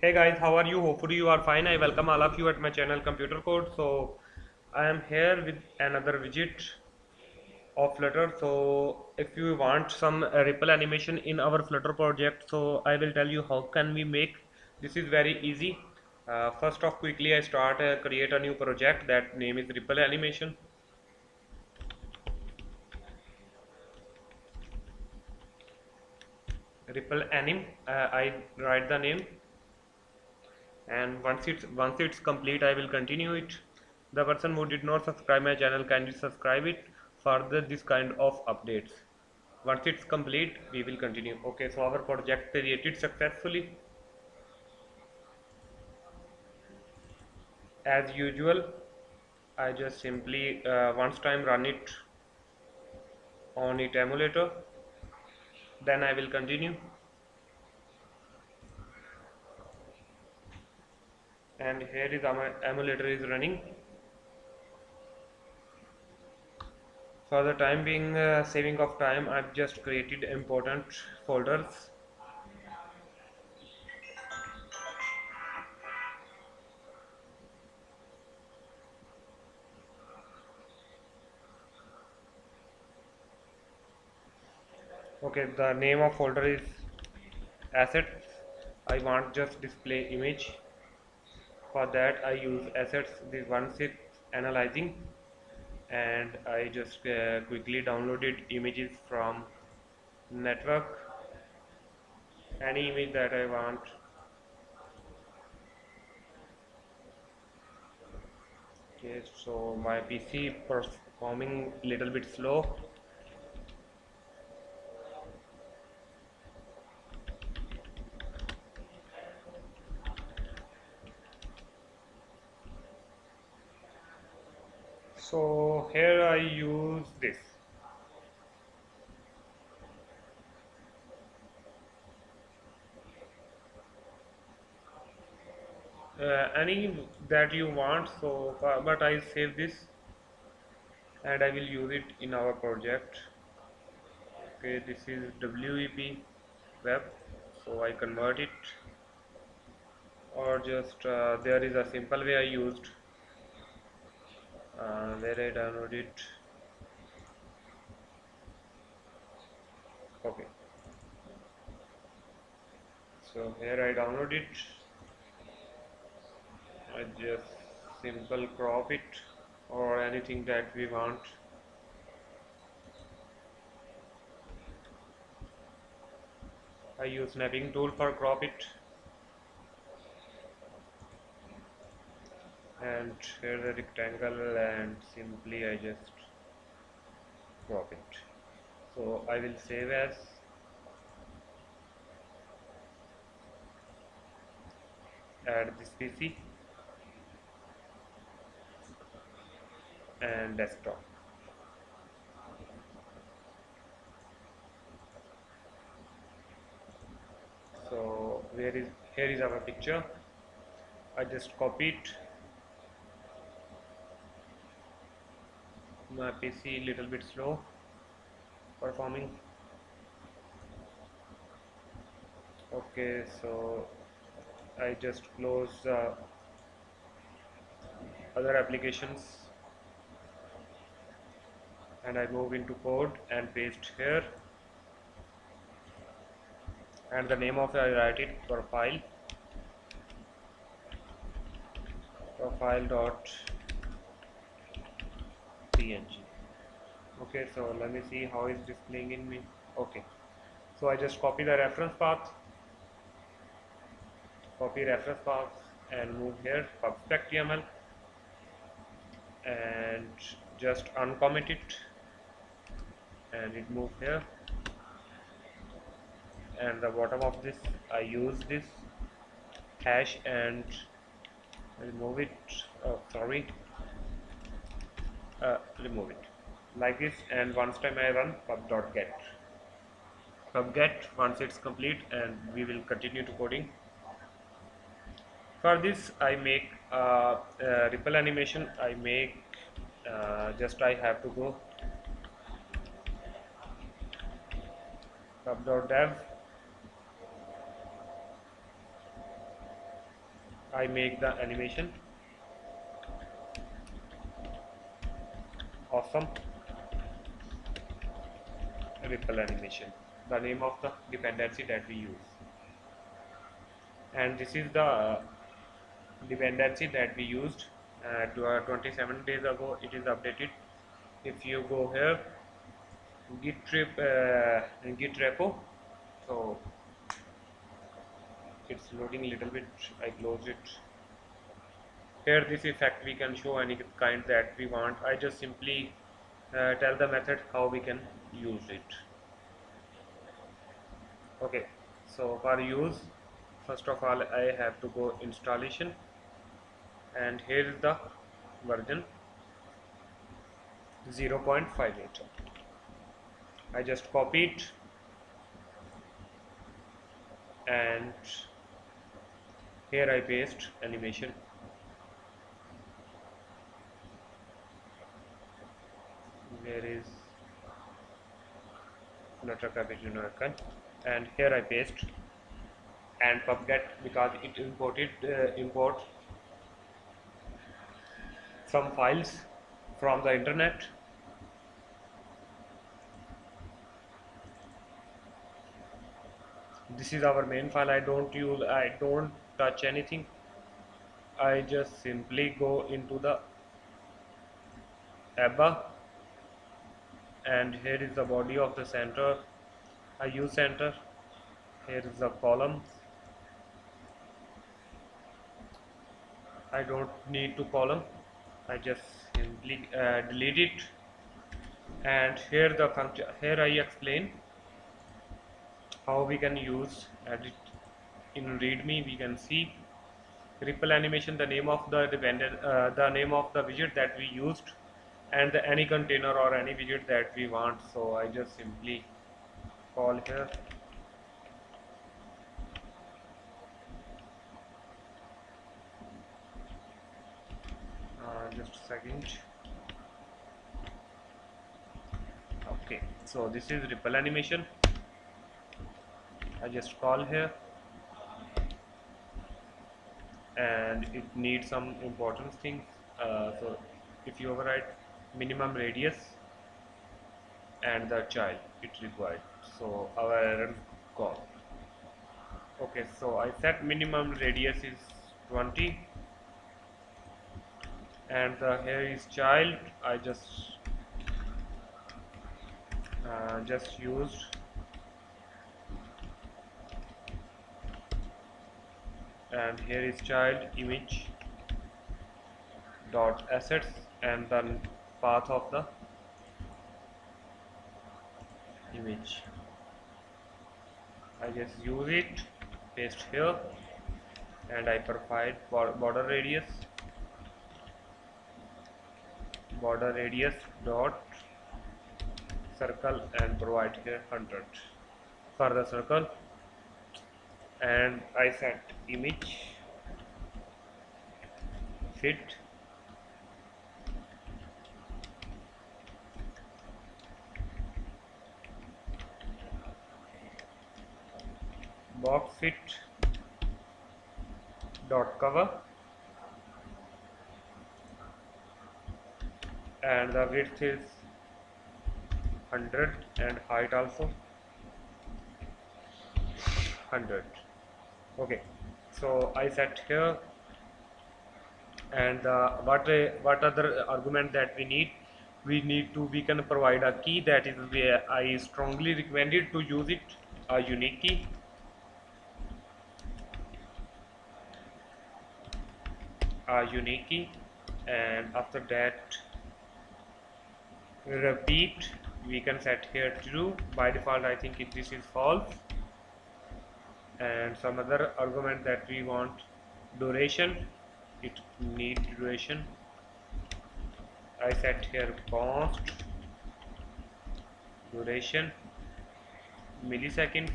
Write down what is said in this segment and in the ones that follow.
hey guys how are you? Hopefully you are fine. I welcome all of you at my channel computer code. So i am here with another widget of flutter. So if you want some ripple animation in our flutter project so i will tell you how can we make. This is very easy. Uh, first off quickly i start uh, create a new project. That name is ripple animation. Ripple anim uh, i write the name and once it's once it's complete I will continue it. The person who did not subscribe my channel kindly subscribe it further this kind of updates. Once it's complete we will continue. Okay so our project created successfully. As usual I just simply uh, once time run it on it emulator. Then I will continue and here is our emulator is running. For the time being uh, saving of time I've just created important folders. Okay the name of folder is assets I want just display image for that I use assets this one six analyzing and I just uh, quickly downloaded images from network. Any image that I want. Okay so my PC performing little bit slow so here I use this. Uh, any that you want so uh, but I save this and I will use it in our project. Okay this is WEP web so I convert it. Or just uh, there is a simple way I used uh, where I download it. Okay. So here I download it. I just simple crop it or anything that we want. I use Snipping Tool for crop it and here the rectangle and simply I just crop it. So I will save as add this PC and desktop. So where is here is our picture. I just copy it my PC little bit slow performing. Okay so I just close uh, other applications. And I move into code and paste here. And the name of I write it profile profile dot png okay so let me see how is displaying in me. Okay. So I just copy the reference path. Copy reference path and move here. Pub.html and just uncomment it. And it move here. And the bottom of this I use this hash and remove it. Oh sorry remove it. Like this and once time I run pub.get pub.get once it's complete and we will continue to coding. For this I make uh, uh, ripple animation I make uh, just I have to go. Pub.dev I make the animation awesome. Ripple animation. The name of the dependency that we use. And this is the dependency that we used uh, uh 27 days ago. It is updated. If you go here git trip uh, git repo. So it's loading a little bit. I close it here this effect we can show any kind that we want. I just simply uh, tell the method how we can use it. Okay so for use first of all I have to go installation and here is the version 0.58 I just copy it and here I paste animation where is Cupertino icon and here I paste and pubget because it imported uh, import some files from the internet. This is our main file. I don't use I don't touch anything. I just simply go into the ABBA and here is the body of the center I use center. Here is the column. I don't need to column. I just simply uh, delete it. And here the function here I explain how we can use edit. In readme we can see ripple animation the name of the dependent uh, the name of the widget that we used and the, any container or any widget that we want. So I just simply call here. Just a second. Okay so this is ripple animation. I just call here. And it needs some important things. Uh, so if you override minimum radius and the child it required. So our gone okay so I set minimum radius is 20 and the here is child I just uh, just used. And here is child image dot assets and then path of the image. I just use it paste here and I provide border radius. Border radius dot circle and provide here 100 for the circle and I set image. Fit box fit dot cover and the width is 100 and height also 100 okay so I set here and uh, what uh, what other argument that we need? We need to we can provide a key that is where I strongly recommended to use it a unique key a unique key and after that repeat we can set here true by default I think if this is false. And some other argument that we want duration. It need duration. I set here const duration. Milliseconds.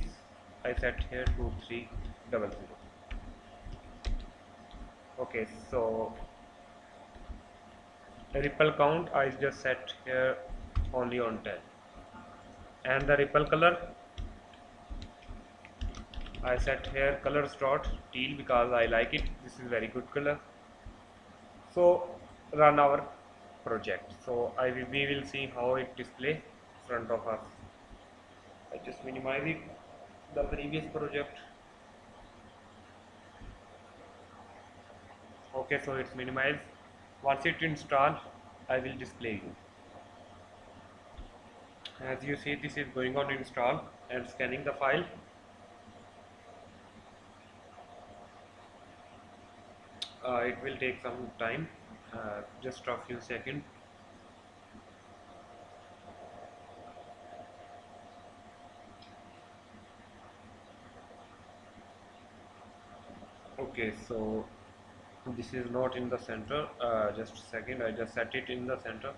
I set here 2300 okay so the ripple count I just set here only on 10 and the ripple color I set here colors dot teal because I like it. This is very good color. So run our project. So I will, we will see how it display front of us. I just minimize it. The previous project okay so it's minimized. Once it install I will display you. As you see this is going on install and scanning the file. Uh, it will take some time uh, just a few seconds. Okay so this is not in the center. Uh, just a second. I just set it in the center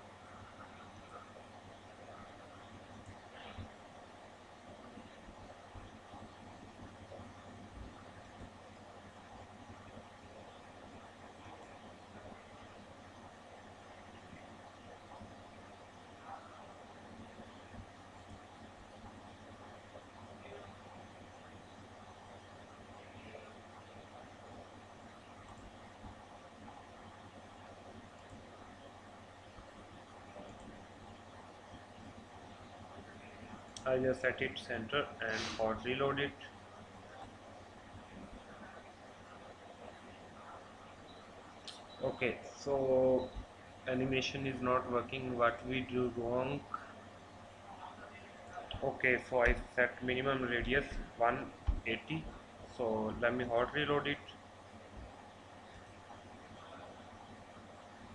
I just set it center and hot reload it. Okay so animation is not working. What we do wrong? Okay so I set minimum radius 180 so let me hot reload it.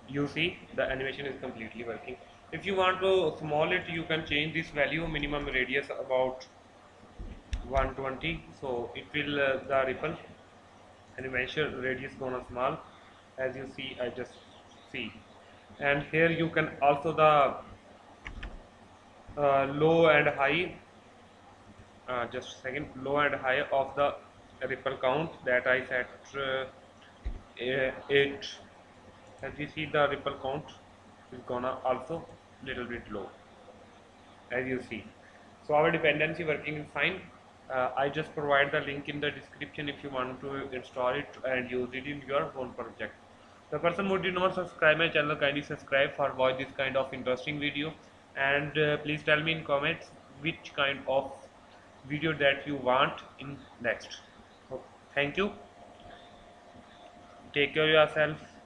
You see the animation is completely working if you want to small it you can change this value minimum radius about 120 so it will uh, the ripple and measure radius gonna small. As you see I just see. And here you can also the uh, low and high uh, just second. Low and high of the ripple count that I set uh, 8 as you see the ripple count is gonna also little bit low as you see. So our dependency working is fine. Uh, I just provide the link in the description if you want to install it and use it in your own project. The person who did not subscribe my channel kindly subscribe for watch this kind of interesting video. And uh, please tell me in comments which kind of video that you want in next. Thank you. Take care of yourself